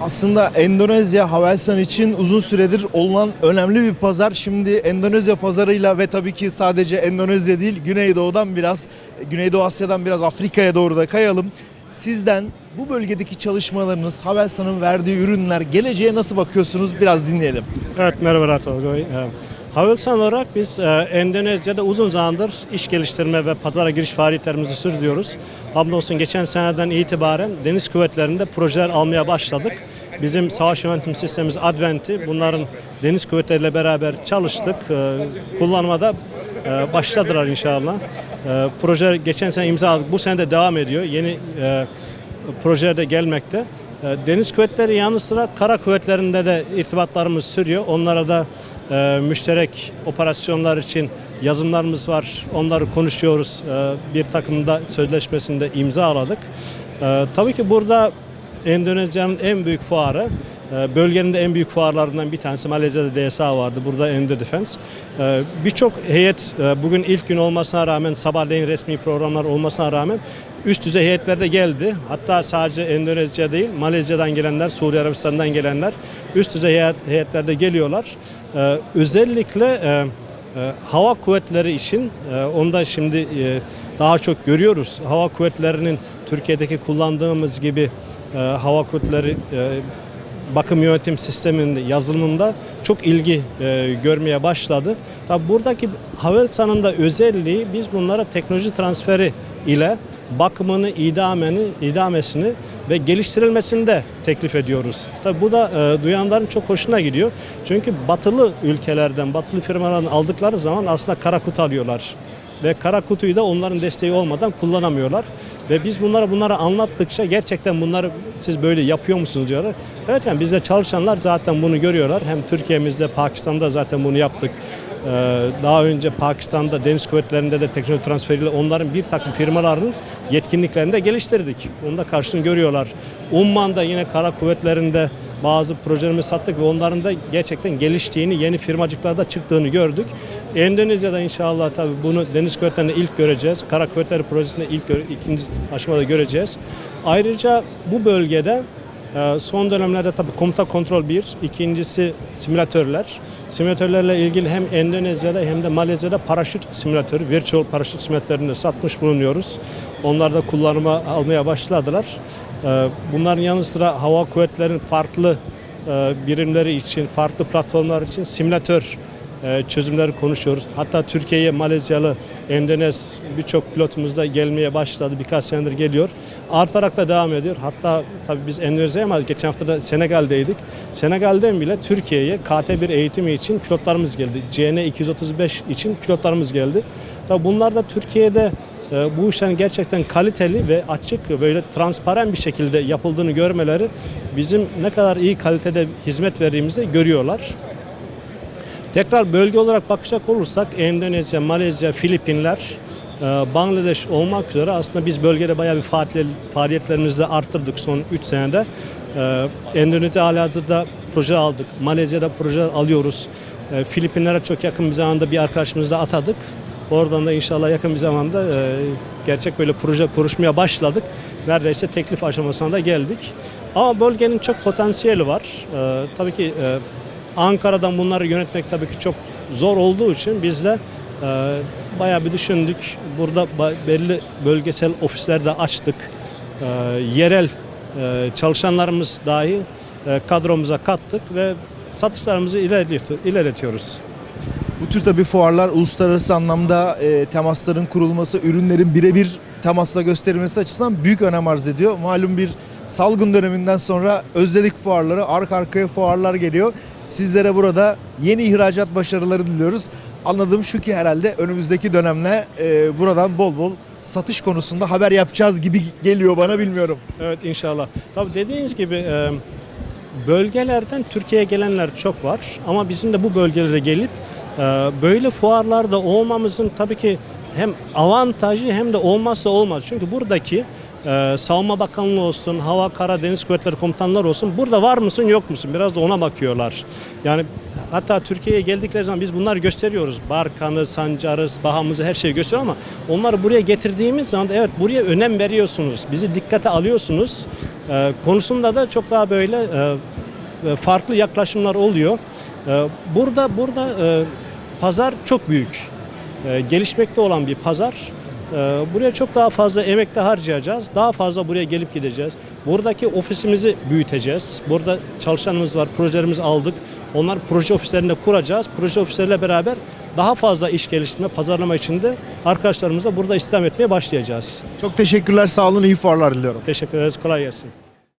Aslında Endonezya Havelsan için uzun süredir olunan önemli bir pazar. Şimdi Endonezya pazarıyla ve tabii ki sadece Endonezya değil Güneydoğu'dan biraz Güneydoğu Asya'dan biraz Afrika'ya doğru da kayalım. Sizden bu bölgedeki çalışmalarınız, Havelsan'ın verdiği ürünler, geleceğe nasıl bakıyorsunuz biraz dinleyelim. Evet merhaba Tolga. Havelsan olarak biz e, Endonezya'da uzun zamandır iş geliştirme ve pazara giriş faaliyetlerimizi sürdürüyoruz. Hamdolsun geçen seneden itibaren deniz kuvvetlerinde projeler almaya başladık. Bizim savaş yönetim sistemimiz Advent'i bunların deniz kuvvetleriyle beraber çalıştık. Ee, kullanmada e, başladılar inşallah. Ee, proje geçen sene imzaladık. Bu sene de devam ediyor. Yeni e, projeler de gelmekte. E, Deniz kuvvetleri yanı sıra kara kuvvetlerinde de irtibatlarımız sürüyor. Onlara da e, müşterek operasyonlar için yazımlarımız var. Onları konuşuyoruz. E, bir takımda sözleşmesinde imzaladık. E, tabii ki burada Endonezya'nın en büyük fuarı, e, bölgenin de en büyük fuarlarından bir tanesi Malezya'da DSA vardı. Burada Endo Defense. Birçok heyet e, bugün ilk gün olmasına rağmen sabahleyin resmi programlar olmasına rağmen üst düzey heyetler de geldi. Hatta sadece Endonezya değil, Malezya'dan gelenler, Suudi Arabistan'dan gelenler üst düzey heyet, heyetler de geliyorlar. E, Özellikle e, e, hava kuvvetleri için e, onu da şimdi e, daha çok görüyoruz. Hava kuvvetlerinin Türkiye'deki kullandığımız gibi e, hava kuvvetleri e, bakım yönetim sisteminde yazılımında çok ilgi e, görmeye başladı. Tabi buradaki Havelsan'ın da özelliği biz bunlara teknoloji transferi ile bakımını, idameni, idamesini ve geliştirilmesini de teklif ediyoruz. Tabi bu da e, duyanların çok hoşuna gidiyor. Çünkü batılı ülkelerden, batılı firmalardan aldıkları zaman aslında kara kutu alıyorlar. Ve kara kutuyu da onların desteği olmadan kullanamıyorlar. Ve biz bunlara bunları anlattıkça gerçekten bunları siz böyle yapıyor musunuz diyorlar. Evet yani bizde çalışanlar zaten bunu görüyorlar. Hem Türkiye'mizde, Pakistan'da zaten bunu yaptık. Ee, Daha önce Pakistan'da deniz kuvvetlerinde de teknoloji transferiyle onların bir takım firmalarının yetkinliklerini de geliştirdik. Onu da karşılığını görüyorlar. Umman'da yine kara kuvvetlerinde bazı projelerimizi sattık ve onların da gerçekten geliştiğini, yeni firmacıklarda çıktığını gördük. Endonezya'da inşallah tabii bunu deniz kuvvetlerinde ilk göreceğiz. Kara kuvvetleri projesinde ilk ikinci aşamada göreceğiz. Ayrıca bu bölgede Son dönemlerde tabii komuta kontrol bir, ikincisi simülatörler. Simülatörlerle ilgili hem Endonezya'da hem de Malezya'da paraşüt simülatörü, virtual paraşüt simülatörünü satmış bulunuyoruz. Onlar da kullanıma almaya başladılar. Ee, Bunların yanı sıra hava kuvvetlerinin farklı e, birimleri için, farklı platformlar için simülatör çözümleri konuşuyoruz. Hatta Türkiye'ye Malezyalı, Endonez birçok pilotumuz da gelmeye başladı. Birkaç senedir geliyor. Artarak da devam ediyor. Hatta tabii biz Endonezya'ya ama geçen hafta da Senegal'deydik. Senegal'den bile Türkiye'ye KT1 eğitimi için pilotlarımız geldi. CN 235 için pilotlarımız geldi. Tabii bunlar da Türkiye'de e, bu işlerin gerçekten kaliteli ve açık böyle transparan bir şekilde yapıldığını görmeleri bizim ne kadar iyi kalitede hizmet verdiğimizi görüyorlar. Tekrar bölge olarak bakacak olursak Endonezya, Malezya, Filipinler, e, Bangladeş olmak üzere aslında biz bölgede bayağı bir faaliyet- faaliyetlerimizi de arttırdık son 3 senede. E, Endonezya halihazırda proje aldık. Malezya'da proje alıyoruz. E, Filipinlere çok yakın bir zamanda bir arkadaşımızı da atadık. Oradan da inşallah yakın bir zamanda gerçek böyle proje kuruşmaya başladık. Neredeyse teklif aşamasına da geldik. Ama bölgenin çok potansiyeli var. Tabii ki Ankara'dan bunları yönetmek tabii ki çok zor olduğu için biz de e, bayağı bir düşündük. Burada belli bölgesel ofisler de açtık. E, yerel e, çalışanlarımız dahi e, kadromuza kattık ve satışlarımızı ilerletiyor- ilerletiyoruz. Bu tür tabii fuarlar uluslararası anlamda e, temasların kurulması, ürünlerin birebir temasla gösterilmesi açısından büyük önem arz ediyor. Malum bir salgın döneminden sonra özledik fuarları, arka arkaya fuarlar geliyor. Sizlere burada yeni ihracat başarıları diliyoruz. Anladığım şu ki herhalde önümüzdeki dönemde e, buradan bol bol satış konusunda haber yapacağız gibi geliyor bana bilmiyorum. Evet inşallah. Tabii dediğiniz gibi e, bölgelerden Türkiye'ye gelenler çok var ama bizim de bu bölgelere gelip e, böyle fuarlarda olmamızın tabii ki hem avantajı hem de olmazsa olmaz. Çünkü buradaki e, Savunma Bakanlığı olsun, Hava Kara Deniz Kuvvetleri Komutanları olsun burada var mısın yok musun biraz da ona bakıyorlar. Yani hatta Türkiye'ye geldikleri zaman biz bunları gösteriyoruz. Barkanı, sancarı, bahamızı her şeyi gösteriyor ama onları buraya getirdiğimiz zaman evet buraya önem veriyorsunuz. Bizi dikkate alıyorsunuz. E, konusunda da çok daha böyle e, e, farklı yaklaşımlar oluyor. E, burada burada e, pazar çok büyük. E, gelişmekte olan bir pazar. E, buraya çok daha fazla emek de harcayacağız. Daha fazla buraya gelip gideceğiz. Buradaki ofisimizi büyüteceğiz. Burada çalışanımız var, projelerimizi aldık. Onlar proje ofislerinde kuracağız. Proje ofisleriyle beraber daha fazla iş geliştirme, pazarlama için de arkadaşlarımızla burada istihdam etmeye başlayacağız. Çok teşekkürler. Sağ olun. iyi fuarlar diliyorum. Teşekkür ederiz. Kolay gelsin.